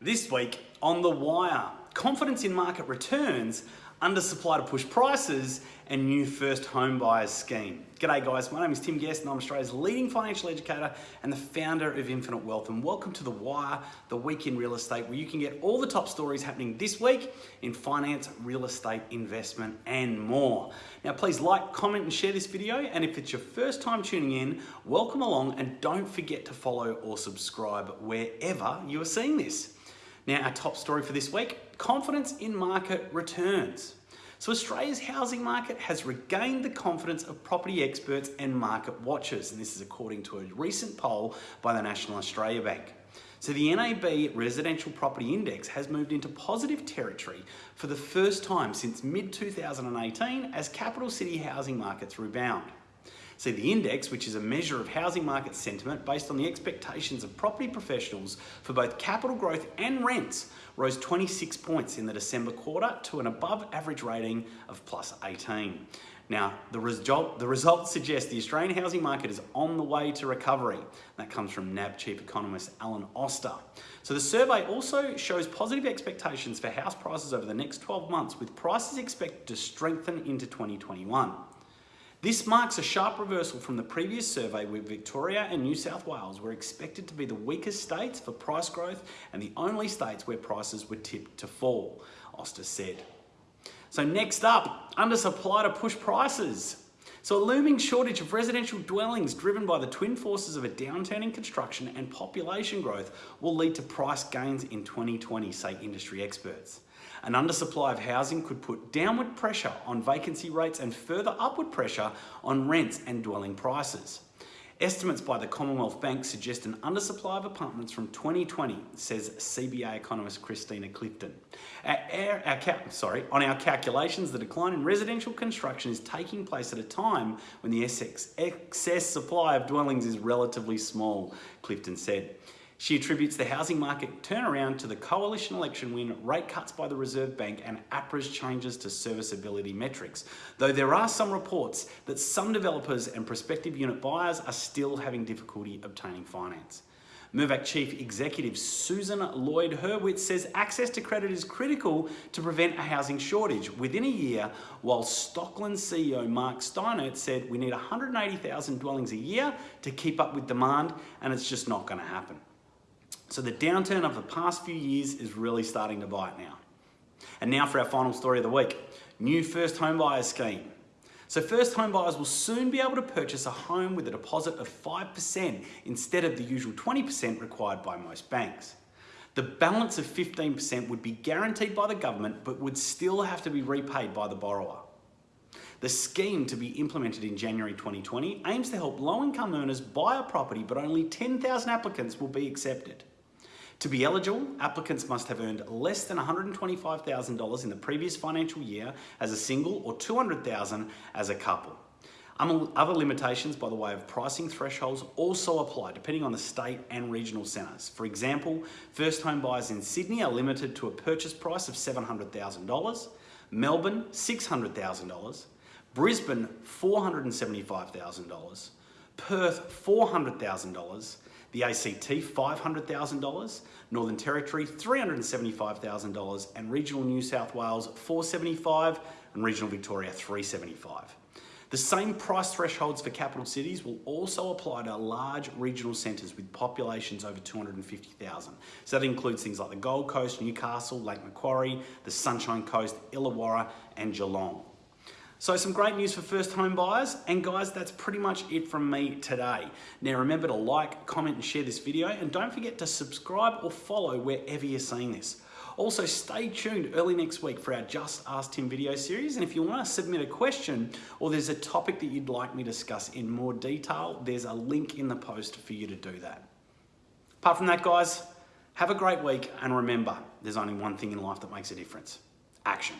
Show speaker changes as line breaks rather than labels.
This week on The Wire, confidence in market returns, under supply to push prices, and new first home buyers scheme. G'day guys, my name is Tim Guest and I'm Australia's leading financial educator and the founder of Infinite Wealth. And welcome to The Wire, the week in real estate, where you can get all the top stories happening this week in finance, real estate, investment, and more. Now, please like, comment, and share this video. And if it's your first time tuning in, welcome along and don't forget to follow or subscribe wherever you are seeing this. Now, our top story for this week confidence in market returns. So, Australia's housing market has regained the confidence of property experts and market watchers, and this is according to a recent poll by the National Australia Bank. So, the NAB Residential Property Index has moved into positive territory for the first time since mid 2018 as capital city housing markets rebound. See, the index, which is a measure of housing market sentiment based on the expectations of property professionals for both capital growth and rents, rose 26 points in the December quarter to an above average rating of plus 18. Now, the result, the results suggest the Australian housing market is on the way to recovery. That comes from NAB chief economist Alan Oster. So the survey also shows positive expectations for house prices over the next 12 months, with prices expected to strengthen into 2021. This marks a sharp reversal from the previous survey where Victoria and New South Wales were expected to be the weakest states for price growth and the only states where prices were tipped to fall, Oster said. So next up, undersupply to push prices. So a looming shortage of residential dwellings driven by the twin forces of a downturn in construction and population growth will lead to price gains in 2020, say industry experts. An undersupply of housing could put downward pressure on vacancy rates and further upward pressure on rents and dwelling prices. Estimates by the Commonwealth Bank suggest an undersupply of apartments from 2020, says CBA economist Kristina Clifton. Our, our, sorry, on our calculations, the decline in residential construction is taking place at a time when the excess supply of dwellings is relatively small, Clifton said. She attributes the housing market turnaround to the coalition election win, rate cuts by the Reserve Bank and APRA's changes to serviceability metrics. Though there are some reports that some developers and prospective unit buyers are still having difficulty obtaining finance. Mirvac Chief Executive Susan Lloyd Hurwitz says access to credit is critical to prevent a housing shortage within a year, while Stockland CEO Mark Steinert said we need 180,000 dwellings a year to keep up with demand and it's just not going to happen. So the downturn of the past few years is really starting to bite now. And now for our final story of the week, new first home buyer scheme. So first home buyers will soon be able to purchase a home with a deposit of 5% instead of the usual 20% required by most banks. The balance of 15% would be guaranteed by the government but would still have to be repaid by the borrower. The scheme to be implemented in January 2020 aims to help low income earners buy a property but only 10,000 applicants will be accepted. To be eligible, applicants must have earned less than $125,000 in the previous financial year as a single or 200,000 as a couple. Other limitations by the way of pricing thresholds also apply depending on the state and regional centres. For example, first home buyers in Sydney are limited to a purchase price of $700,000, Melbourne $600,000, Brisbane $475,000, Perth $400,000, the ACT $500,000, Northern Territory $375,000 and regional New South Wales 475 and regional Victoria 375. The same price thresholds for capital cities will also apply to large regional centres with populations over 250,000. So that includes things like the Gold Coast, Newcastle, Lake Macquarie, the Sunshine Coast, Illawarra and Geelong. So some great news for first home buyers. And guys, that's pretty much it from me today. Now remember to like, comment and share this video and don't forget to subscribe or follow wherever you're seeing this. Also, stay tuned early next week for our Just Ask Tim video series. And if you want to submit a question or there's a topic that you'd like me to discuss in more detail, there's a link in the post for you to do that. Apart from that, guys, have a great week. And remember, there's only one thing in life that makes a difference. Action.